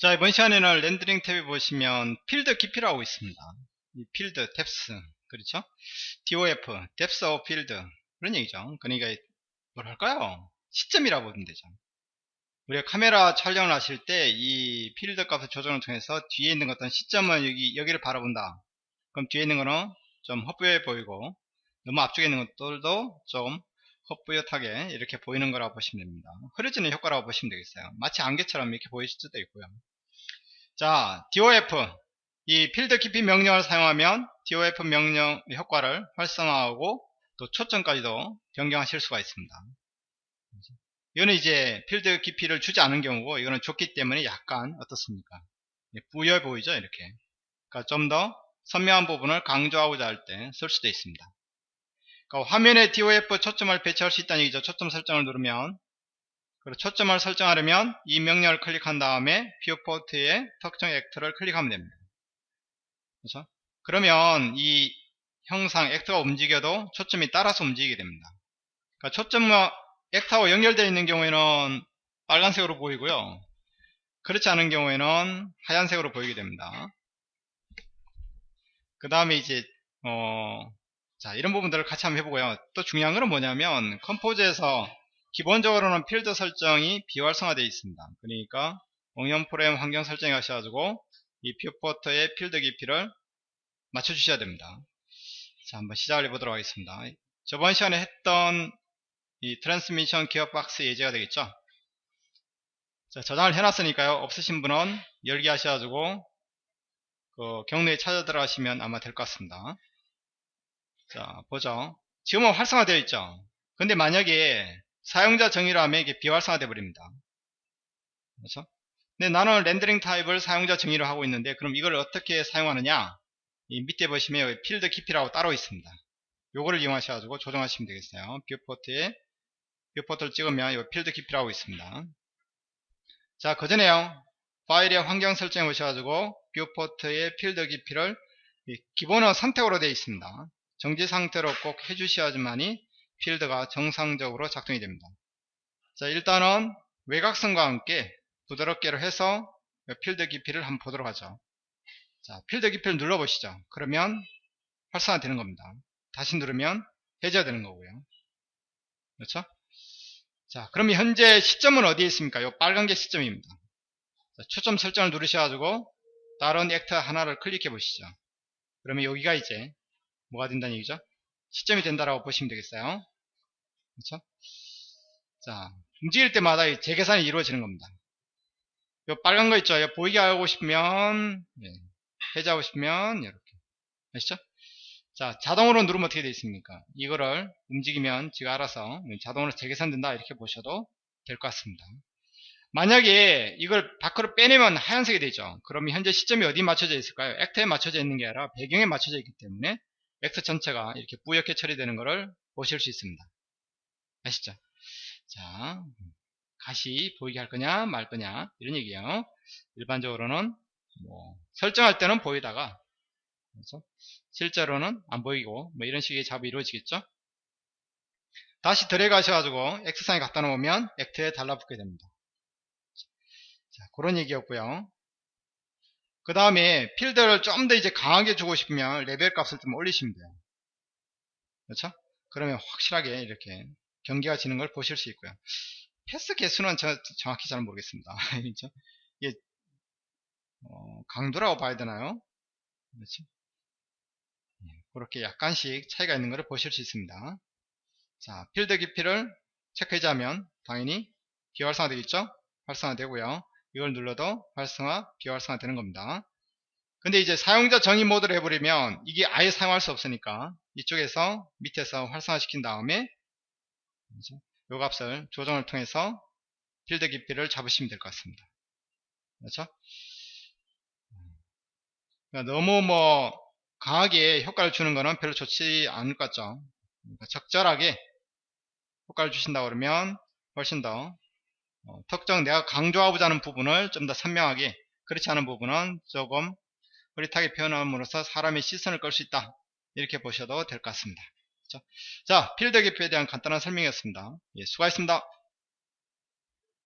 자 이번 시간에는 렌더링 탭에 보시면 필드 깊이라고 있습니다. 이 필드 depth 그렇죠? DOF depth of field. 그런 얘기죠. 그러니까 뭐랄까요? 시점이라고 보면 되죠. 우리가 카메라 촬영을 하실 때 이 필드 값을 조정을 통해서 뒤에 있는 어떤 시점은 여기 여기를 바라본다. 그럼 뒤에 있는 거는 좀 헛부여 보이고 너무 앞쪽에 있는 것들도 좀 희뿌옇하게 이렇게 보이는 거라고 보시면 됩니다. 흐려지는 효과라고 보시면 되겠어요. 마치 안개처럼 이렇게 보이실 수도 있고요. 자, DOF 이 필드 깊이 명령을 사용하면 DOF 명령 효과를 활성화하고 또 초점까지도 변경하실 수가 있습니다. 이거는 이제 필드 깊이를 주지 않은 경우고 이거는 줬기 때문에 약간 어떻습니까? 부여 보이죠 이렇게. 그러니까 좀 더 선명한 부분을 강조하고자 할 때 쓸 수도 있습니다. 그러니까 화면에 DOF 초점을 배치할 수 있다는 얘기죠. 초점 설정을 누르면 그리고 초점을 설정하려면 이 명령을 클릭한 다음에 viewport의 특정 actor를 클릭하면 됩니다. 그렇죠? 그러면 이 형상 actor가 움직여도 초점이 따라서 움직이게 됩니다. 그러니까 초점과 actor와 연결되어 있는 경우에는 빨간색으로 보이고요. 그렇지 않은 경우에는 하얀색으로 보이게 됩니다. 그 다음에 이제 어, 자 이런 부분들을 같이 한번 해보고요. 또 중요한 것은 뭐냐면 Composer에서 기본적으로는 필드 설정이 비활성화되어 있습니다. 그러니까 응용 프로그램 환경 설정에 가셔가지고 이 viewport의 필드 깊이를 맞춰주셔야 됩니다. 자 한번 시작을 해보도록 하겠습니다. 저번 시간에 했던 이 트랜스미션 기어박스 예제가 되겠죠? 자 저장을 해놨으니까요. 없으신 분은 열기 하셔가지고 그 경로에 찾아 들어가시면 아마 될 것 같습니다 자 보죠. 지금은 활성화되어 있죠? 근데 만약에 사용자 정의로 하면 이게 비활성화되어 버립니다. 그렇죠? 근데 나는 렌더링 타입을 사용자 정의로 하고 있는데 그럼 이걸 어떻게 사용하느냐? 이 밑에 보시면 필드 깊이라고 따로 있습니다. 요거를 이용하셔가지고 조정하시면 되겠어요. viewport에 viewport를 찍으면 이 필드 깊이라고 있습니다. 자 그 전에요. 파일의 환경 설정에 오셔가지고 viewport의 필드 깊이를 기본은 선택으로 되어 있습니다 정지 상태로 꼭 해주셔야지만이 필드가 정상적으로 작동이 됩니다. 자 일단은 외곽선과 함께 부드럽게로 해서 필드 깊이를 한번 보도록 하죠. 자 필드 깊이를 눌러보시죠. 그러면 활성화 되는 겁니다. 다시 누르면 해제가 되는 거고요. 그렇죠? 자 그러면 현재 시점은 어디에 있습니까? 이 빨간 게 시점입니다. 자, 초점 설정을 누르셔가지고 다른 액터 하나를 클릭해 보시죠. 그러면 여기가 이제 뭐가 된다는 얘기죠? 시점이 된다라고 보시면 되겠어요. 그렇죠? 자, 움직일 때마다 재계산이 이루어지는 겁니다. 요 빨간 거 있죠? 보이게 하고 싶으면 네. 해제하고 싶으면 이렇게 아시죠? 자, 자동으로 누르면 어떻게 되어 있습니까? 이거를 움직이면 지가 알아서 자동으로 재계산된다 이렇게 보셔도 될 것 같습니다. 만약에 이걸 밖으로 빼내면 하얀색이 되죠. 그러면 현재 시점이 어디 맞춰져 있을까요? 액터에 맞춰져 있는 게 아니라 배경에 맞춰져 있기 때문에 X 전체가 이렇게 뿌옇게 처리되는 것을 보실 수 있습니다. 아시죠? 자, 가시 보이게 할 거냐 말 거냐 이런 얘기예요. 일반적으로는 뭐 설정할 때는 보이다가 그렇죠? 실제로는 안 보이고 뭐 이런 식의 작업이 이루어지겠죠. 다시 들어가셔가지고 X상에 갖다 놓으면 액트에 달라붙게 됩니다. 자, 그런 얘기였고요. 그 다음에 필드를 좀 더 이제 강하게 주고 싶으면 레벨 값을 좀 올리시면 돼요. 그렇죠? 그러면 확실하게 이렇게 경계가 지는 걸 보실 수 있고요. 패스 개수는 저 정확히 잘 모르겠습니다. 그렇죠? 이게 어, 강도라고 봐야 되나요? 그렇죠? 그렇게 약간씩 차이가 있는 것을 보실 수 있습니다. 자, 필드 깊이를 체크해자면 당연히 비활성화 되겠죠? 활성화 되고요. 이걸 눌러도 활성화, 비활성화 되는 겁니다. 근데 이제 사용자 정의 모드를 해버리면 이게 아예 사용할 수 없으니까 이쪽에서 밑에서 활성화 시킨 다음에 요 값을 조정을 통해서 필드 깊이를 잡으시면 될 것 같습니다. 그렇죠? 그러니까 너무 뭐 강하게 효과를 주는 거는 별로 좋지 않을 것 같죠. 그러니까 적절하게 효과를 주신다 그러면 훨씬 더 어, 특정 내가 강조하고자 하는 부분을 좀 더 선명하게 그렇지 않은 부분은 조금 흐릿하게 표현함으로써 사람의 시선을 끌 수 있다. 이렇게 보셔도 될 것 같습니다. 그렇죠? 자 필드 기표에 대한 간단한 설명이었습니다. 예, 수고하셨습니다